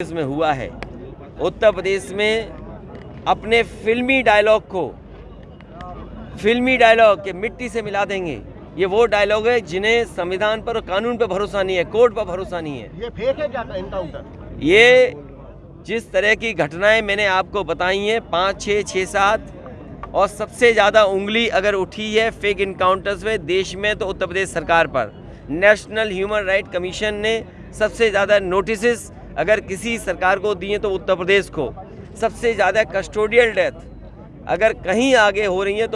प्रदेश में हुआ है। उत्तर प्रदेश में अपने फिल्मी डायलॉग को फिल्मी डायलॉग के मिट्टी से मिला देंगे। ये वो डायलॉग है जिन्हें संविधान पर और कानून पर भरोसा नहीं है कोर्ट पर भरोसा नहीं है। ये फेक है क्या एनकाउंटर ये जिस तरह की घटनाएँ मैंने आपको बताई हैं पाँच छः छः सात और सबसे ज़्यादा उंगली अगर उठी है फेक इनकाउंटर्स में देश में तो उत्तर प्रदेश सरकार पर। नेशनल ह्यूमन राइट कमीशन ने सबसे ज़्यादा नोटिस अगर किसी सरकार को दिए तो उत्तर प्रदेश को। सबसे ज़्यादा कस्टोडियल डेथ अगर कहीं आगे हो रही है तो